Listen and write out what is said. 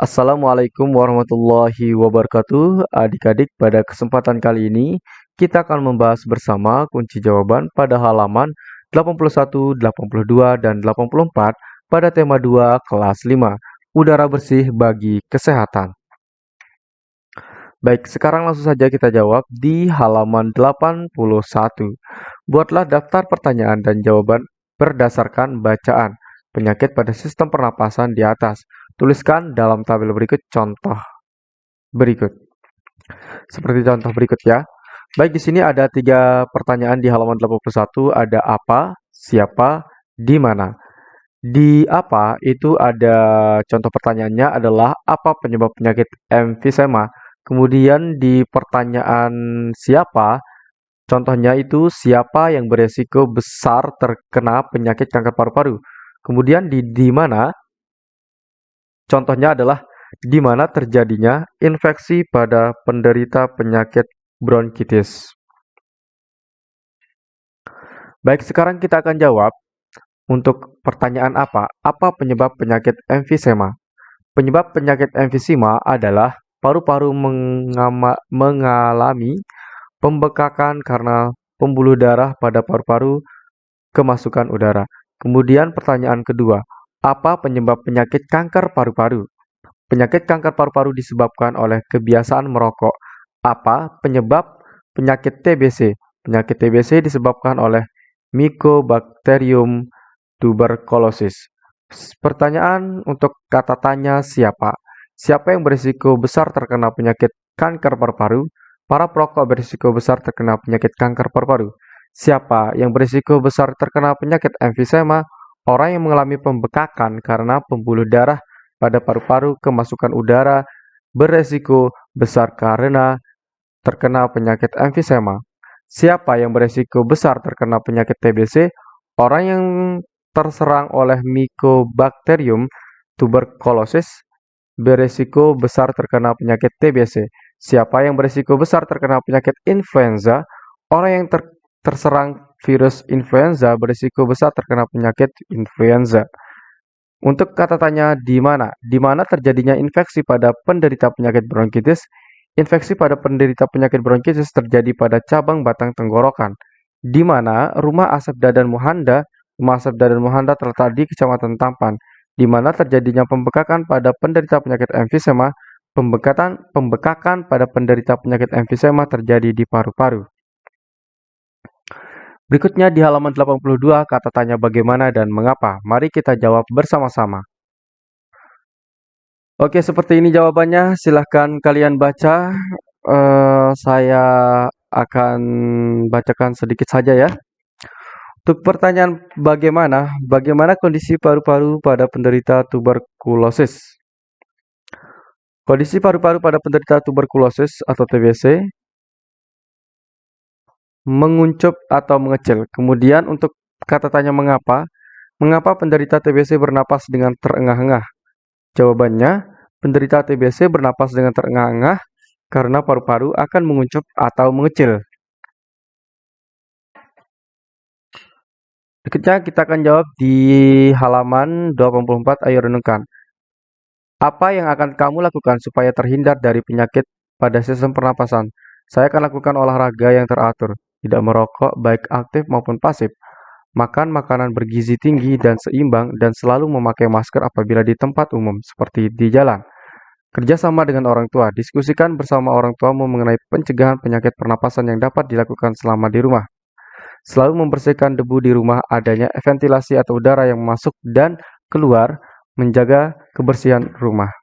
Assalamualaikum warahmatullahi wabarakatuh. Adik-adik, pada kesempatan kali ini kita akan membahas bersama kunci jawaban pada halaman 81, 82, dan 84 pada tema 2 kelas 5, udara bersih bagi kesehatan. Baik, sekarang langsung saja kita jawab di halaman 81. Buatlah daftar pertanyaan dan jawaban berdasarkan bacaan penyakit pada sistem pernapasan di atas. Tuliskan dalam tabel berikut contoh berikut. Seperti contoh berikut ya. Baik, di sini ada tiga pertanyaan di halaman 81. Ada apa, siapa, di mana. Di apa itu ada contoh pertanyaannya adalah apa penyebab penyakit emfisema. Kemudian di pertanyaan siapa, contohnya itu siapa yang beresiko besar terkena penyakit kanker paru-paru. Kemudian di di mana Contohnya adalah di mana terjadinya infeksi pada penderita penyakit bronkitis. Baik, sekarang kita akan jawab untuk pertanyaan apa? Apa penyebab penyakit emfisema? Penyebab penyakit emfisema adalah paru-paru mengalami pembekakan karena pembuluh darah pada paru-paru kemasukan udara. Kemudian pertanyaan kedua, apa penyebab penyakit kanker paru-paru? Penyakit kanker paru-paru disebabkan oleh kebiasaan merokok. Apa penyebab penyakit TBC? Penyakit TBC disebabkan oleh Mycobacterium tuberculosis. Pertanyaan untuk kata tanya siapa? Siapa yang berisiko besar terkena penyakit kanker paru-paru? Para perokok berisiko besar terkena penyakit kanker paru-paru. Siapa yang berisiko besar terkena penyakit emfisema? Orang yang mengalami pembekakan karena pembuluh darah pada paru-paru kemasukan udara beresiko besar karena terkena penyakit emfisema. Siapa yang beresiko besar terkena penyakit TBC? Orang yang terserang oleh Mycobacterium tuberculosis beresiko besar terkena penyakit TBC. Siapa yang beresiko besar terkena penyakit influenza? Orang yang ter terserang virus influenza berisiko besar terkena penyakit influenza. Untuk kata tanya di mana? Di mana terjadinya infeksi pada penderita penyakit bronkitis? Infeksi pada penderita penyakit bronkitis terjadi pada cabang batang tenggorokan. Di mana rumah Asep Dadan Muhanda, rumah Asep Dadan Muhanda terletak di Kecamatan Tampan. Di mana terjadinya pembekakan pada penderita penyakit emfisema, pembekakan pembekakan pada penderita penyakit emfisema terjadi di paru-paru. Berikutnya di halaman 82 kata tanya bagaimana dan mengapa. Mari kita jawab bersama-sama. Oke, seperti ini jawabannya. Silahkan kalian baca. Uh, saya akan bacakan sedikit saja ya. Untuk pertanyaan bagaimana, bagaimana kondisi paru-paru pada penderita tuberkulosis? Kondisi paru-paru pada penderita tuberkulosis atau TBC menguncup atau mengecil. Kemudian untuk kata tanya mengapa, mengapa penderita TBC bernapas dengan terengah-engah? Jawabannya, penderita TBC bernapas dengan terengah-engah karena paru-paru akan menguncup atau mengecil. Berikutnya kita akan jawab di halaman 24, ayo renungkan. Apa yang akan kamu lakukan supaya terhindar dari penyakit pada sistem pernapasan? Saya akan lakukan olahraga yang teratur tidak merokok baik aktif maupun pasif, makan makanan bergizi tinggi dan seimbang, dan selalu memakai masker apabila di tempat umum, seperti di jalan. Kerjasama dengan orang tua, diskusikan bersama orang tuamu mengenai pencegahan penyakit pernapasan yang dapat dilakukan selama di rumah. Selalu membersihkan debu di rumah, adanya ventilasi atau udara yang masuk dan keluar, menjaga kebersihan rumah.